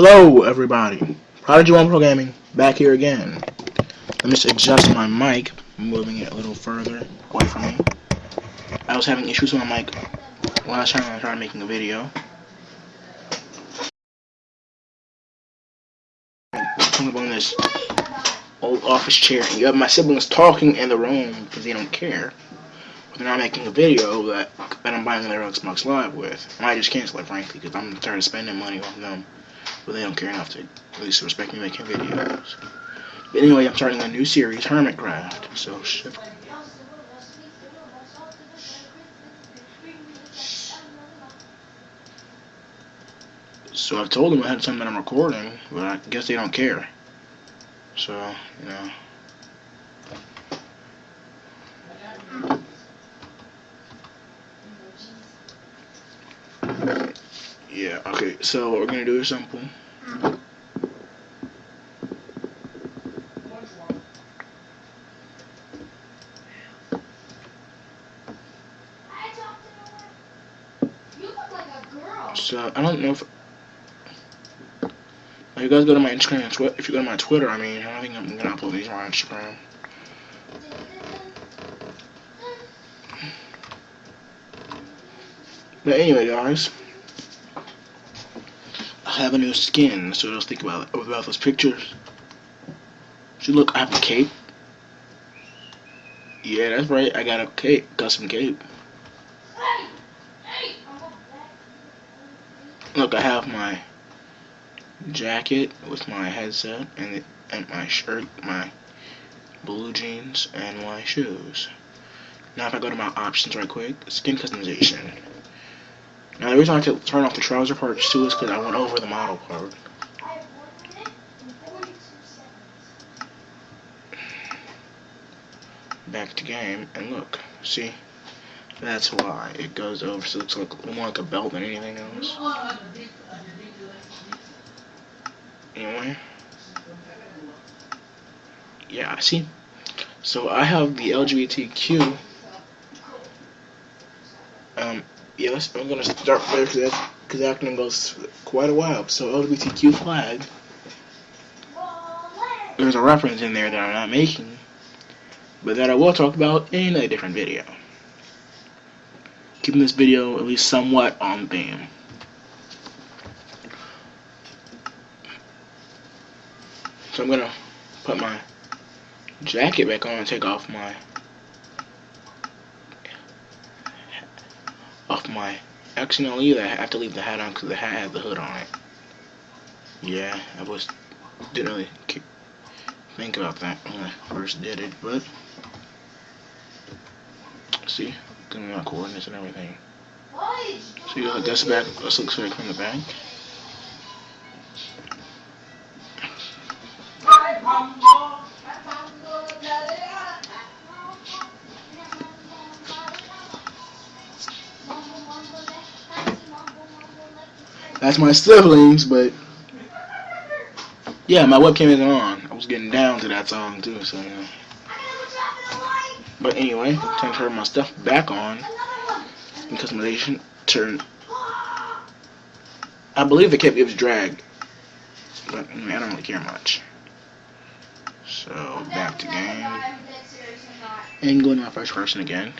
Hello, everybody. Prodigy One Pro Gaming back here again. Let me just adjust my mic, moving it a little further away from me. I was having issues with my mic last time I tried making a video. I'm on this old office chair, and you have my siblings talking in the room because they don't care. But they're not making a video that, that I'm buying their Xbox Live with. I might just cancel it, frankly, because I'm tired of spending money on them but they don't care enough to at least respect me making videos. But anyway, I'm starting a new series, Hermitcraft. So, so I've told them I had time that I'm recording, but I guess they don't care. So, you know. Yeah, okay, so we're gonna do is simple. So, I don't know if... you guys go to my Instagram and Twitter. If you go to my Twitter, I mean, I don't think I'm gonna upload these on my Instagram. But anyway, guys have a new skin, so let's think about about those pictures. See, look, I have a cape. Yeah, that's right. I got a cape, custom cape. Look, I have my jacket with my headset and and my shirt, my blue jeans, and my shoes. Now, if I go to my options right quick, skin customization. Now the reason I had to turn off the trouser part too is because I went over the model part. Back to game, and look, see? That's why it goes over, so it looks like more like a belt than anything else. Anyway. Yeah, I see? So I have the LGBTQ yes, I'm gonna start there because cause that acronym goes quite a while. So LGBTQ flag. There's a reference in there that I'm not making, but that I will talk about in a different video. Keeping this video at least somewhat on theme. So I'm gonna put my jacket back on and take off my off my actually no either I have to leave the hat on because the hat had the hood on it. Yeah I was didn't really think about that when I first did it but see giving my coordinates and everything. So you got this back this looks like from the back That's my siblings, but yeah, my webcam isn't on. I was getting down to that song too, so you know. But anyway, time to turn my stuff back on. In customization, turn. I believe it the cape gives drag, but I, mean, I don't really care much. So back to game, and going to my first person again.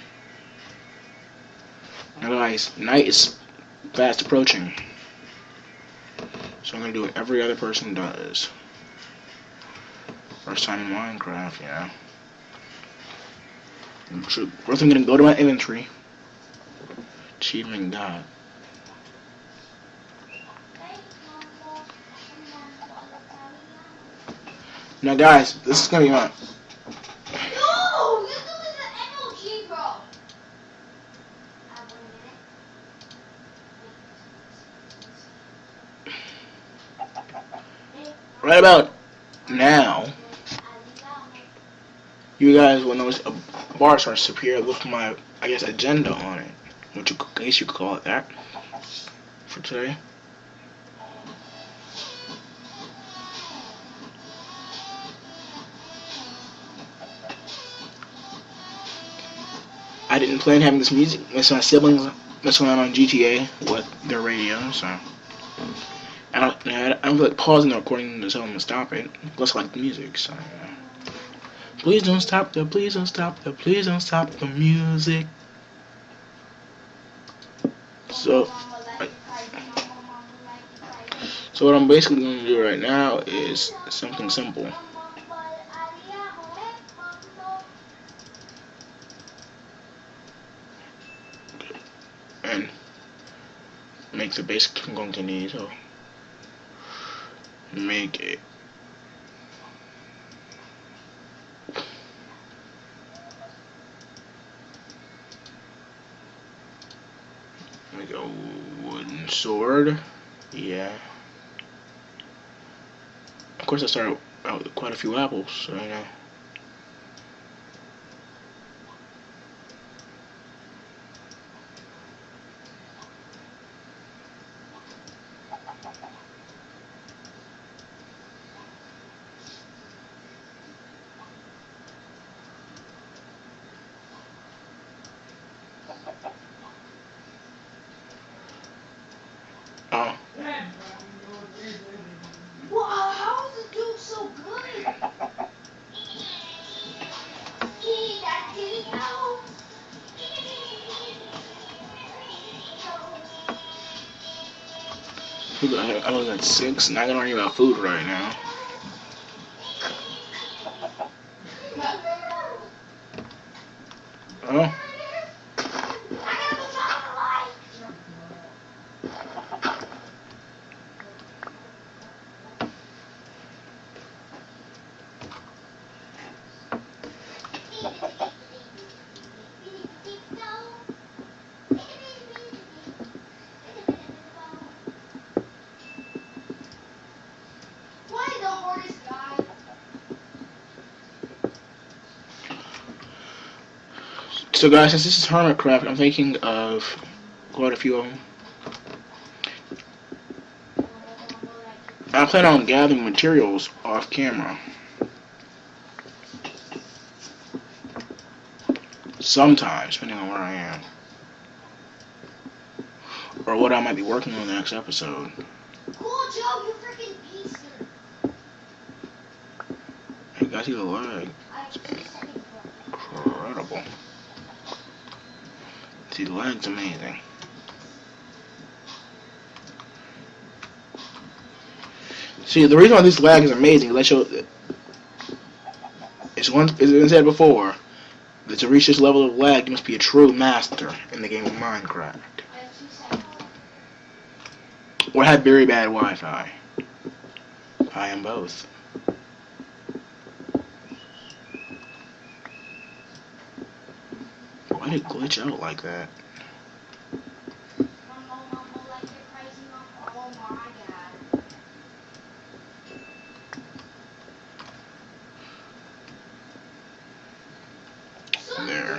Now guys, night is fast approaching. So I'm going to do what every other person does. First time in Minecraft, yeah. First I'm going to go to my inventory. Achievement God. Now guys, this is going to be my right about now, you guys will notice a bar starts to appear with my, I guess, agenda on it. Which you, I guess you could call it that for today. I didn't plan having this music. It's my siblings messing around on GTA with their radio, so. I don't, I don't like pausing the recording to tell them to stop it. I like the music, so. Please don't stop the, please don't stop the, please don't stop the music. So, so what I'm basically going to do right now is something simple. And make the basic I'm going to need. So make it Make a wooden sword. Yeah. Of course, I started out with quite a few apples, so you know. I was at six, not gonna worry about food right now. So guys, since this is Hermitcraft, I'm thinking of quite a few of them. I plan on gathering materials off camera. Sometimes, depending on where I am. Or what I might be working on the next episode. Cool, Joe, you freaking beast. Hey guys, the lag. See, the amazing. See, the reason why this lag is amazing I show it's one as I said before, that to reach this level of lag you must be a true master in the game of Minecraft. Or have very bad Wi-Fi. I am both. Why did it glitch out like that? There.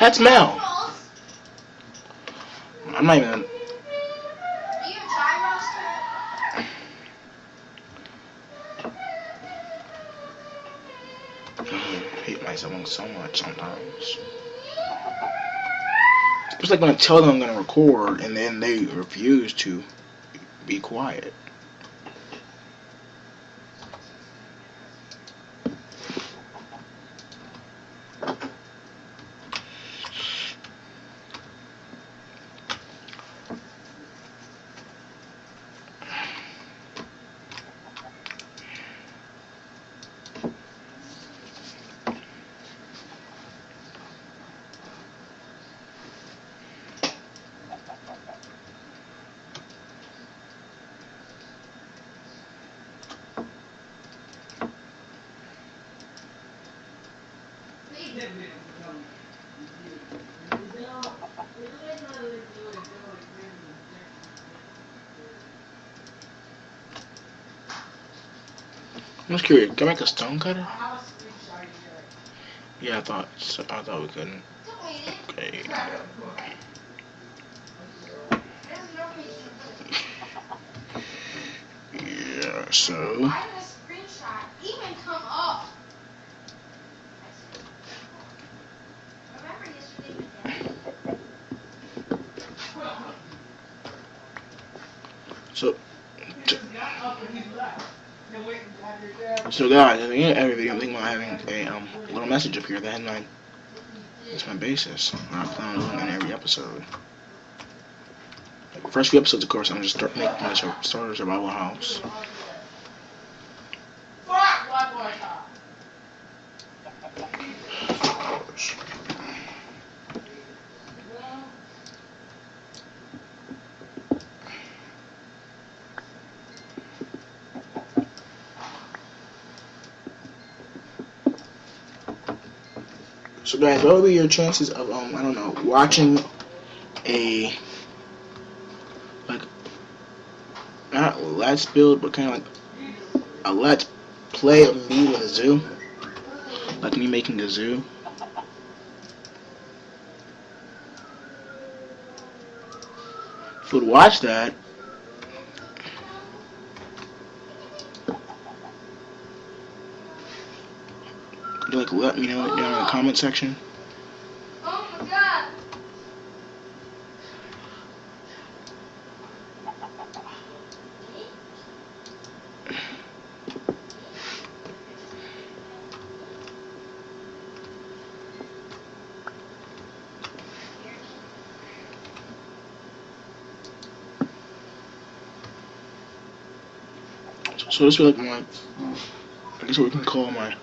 That's Mel. I'm not even. I hate myself so much sometimes. It's like when I tell them I'm gonna record and then they refuse to be quiet. I'm just curious. Can I make a stone cutter? Yeah, I thought. So, I thought we couldn't. Okay. Yeah. So. Why did a screenshot even come up? Remember yesterday? So. So guys, end of every video, I'm thinking about having a um, little message up here. The headline. That's my basis. I plan on doing that in every episode. Like first few episodes, of course, I'm just start making my starter survival house. Of course. So guys, what would be your chances of um I don't know watching a like not let's build but kind of like a let's play of me with a zoo, like me making a zoo. Would watch that, could you like let me know down in the comment section. Oh my god. So this is like my, I guess what we can call my.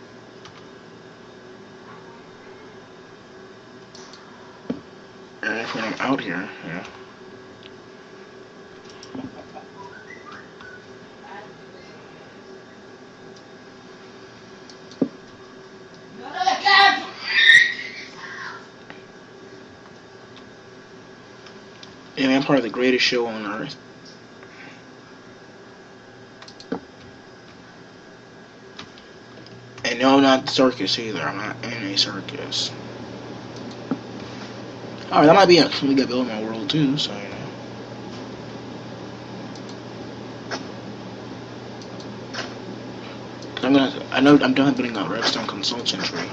I'm out here, yeah. And I'm part of the greatest show on earth. And no, not the circus either. I'm not in a circus. Alright, that might be a something to build in my world too, so you know. I'm gonna I know I'm done building a redstone consultant tree.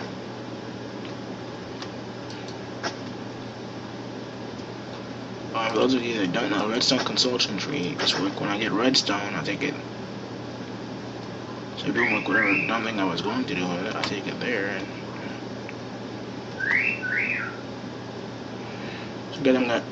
Uh, for those of you that don't know, redstone consultant tree is like when I get redstone, I take it. So doing like whatever dumb thing I was going to do it, I take it there and. So good, I'm not.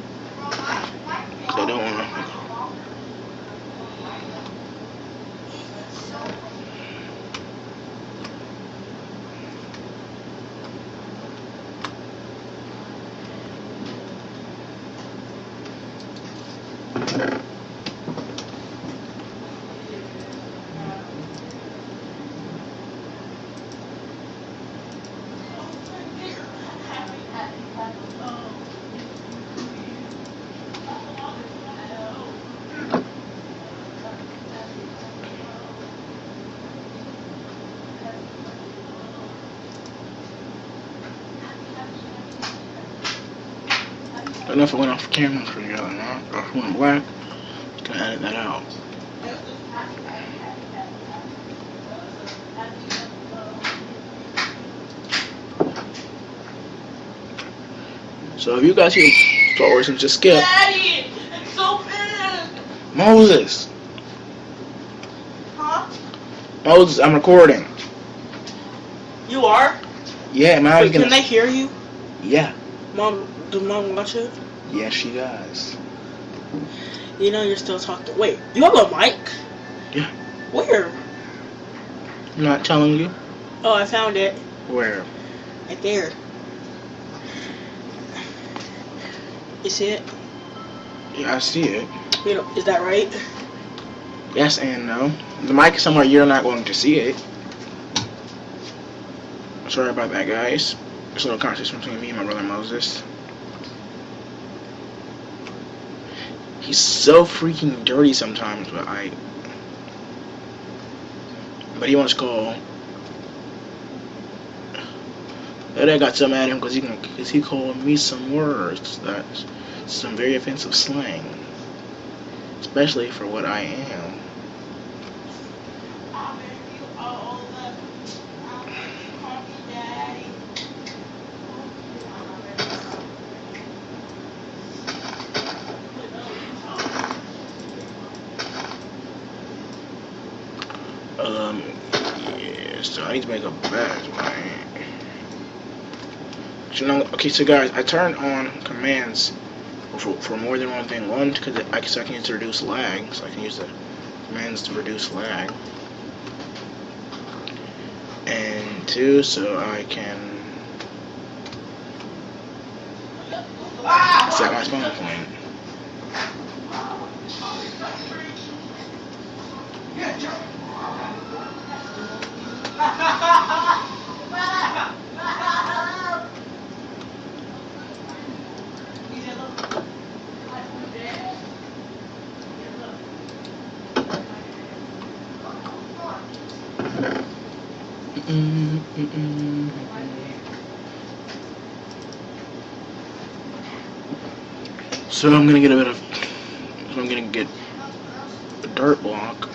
Cause I don't wanna. I don't know if I went off camera for you not, or if it went black. Just gonna edit that out. So if you guys see Star Wars and just skip Daddy, it's so. Moses, Huh? Moses, I'm recording. You are? Yeah, man, Wait, can gonna. they hear you? Yeah, Mom, do mom watch it? Yes, she does. You know you're still talking. Wait, you have a mic? Yeah. Where? I'm not telling you Oh, I found it. where. Right there. You see it? Yeah, I see it. You know, is that right? Yes and no. The mic is somewhere you're not going to see it. Sorry about that, guys. There's a little conversation between me and my brother Moses. He's so freaking dirty sometimes, but I But he wants to call. And I got some at him because he because he called me some words that's some very offensive slang, especially for what I am. Um, yeah, so I need to make a badge, man. You know, okay, so guys, I turned on commands for, for more than one thing. One, because I, so I can use to reduce lag, so I can use the commands to reduce lag. And two, so I can set my spawn point. So I'm gonna get a bit of. So I'm gonna get a dirt block.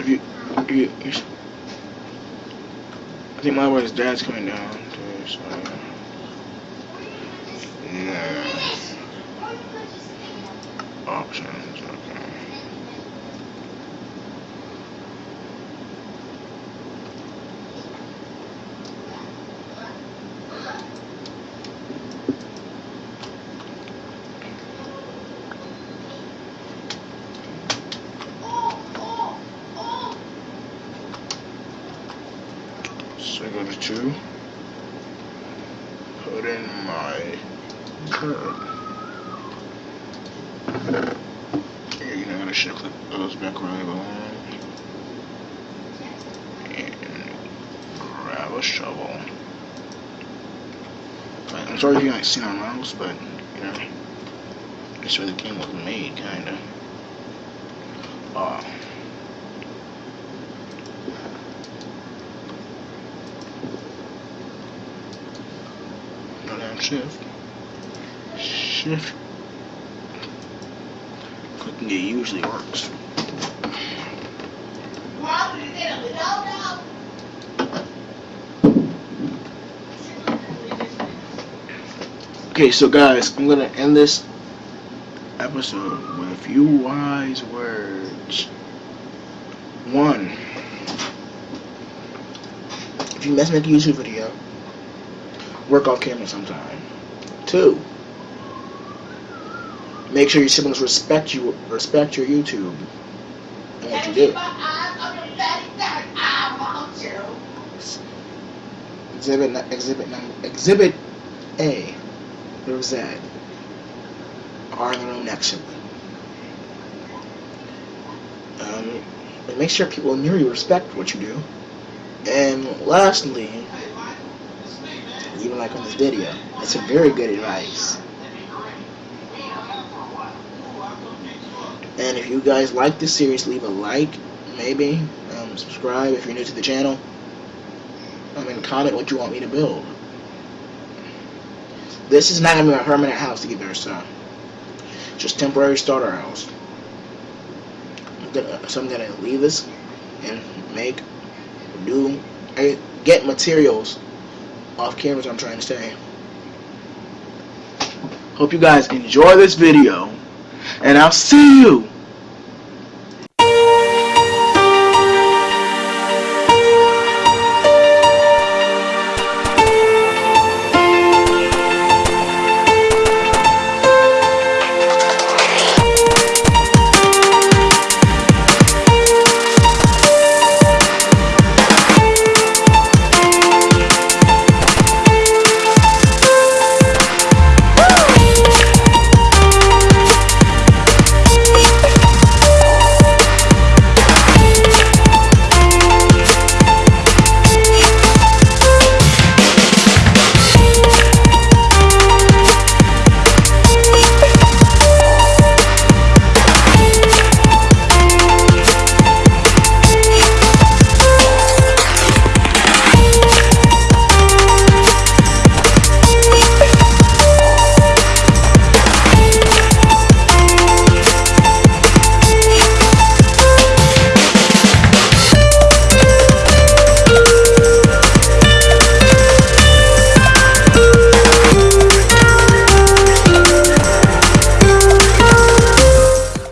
If you, if you, you s- I think my boy's dad's coming down too. So yeah. Options. Okay. So go to two. Put in my curve. Shift those back. And grab a shovel. I'm sorry if you haven't seen our mouse, but you know, that's where the game was made, kinda. Uh, no down shift. Shift. It usually works. Okay, so guys, I'm gonna end this episode with a few wise words. One, if you must make a YouTube video, work off camera sometime. Two, make sure your siblings respect you, respect your YouTube and what you do. Exhibit, exhibit exhibit A. There's that. Are in the room next to me. Um, and make sure people near you respect what you do. And lastly, even like on this video, it's a very good advice. And if you guys like this series, leave a like, maybe, um, subscribe if you're new to the channel. Um, and comment what you want me to build. This is not gonna be a permanent house either, so just temporary starter house. I'm gonna, so I'm gonna leave this and make, do, get materials off camera. is what I'm trying to say. Hope you guys enjoy this video, and I'll see you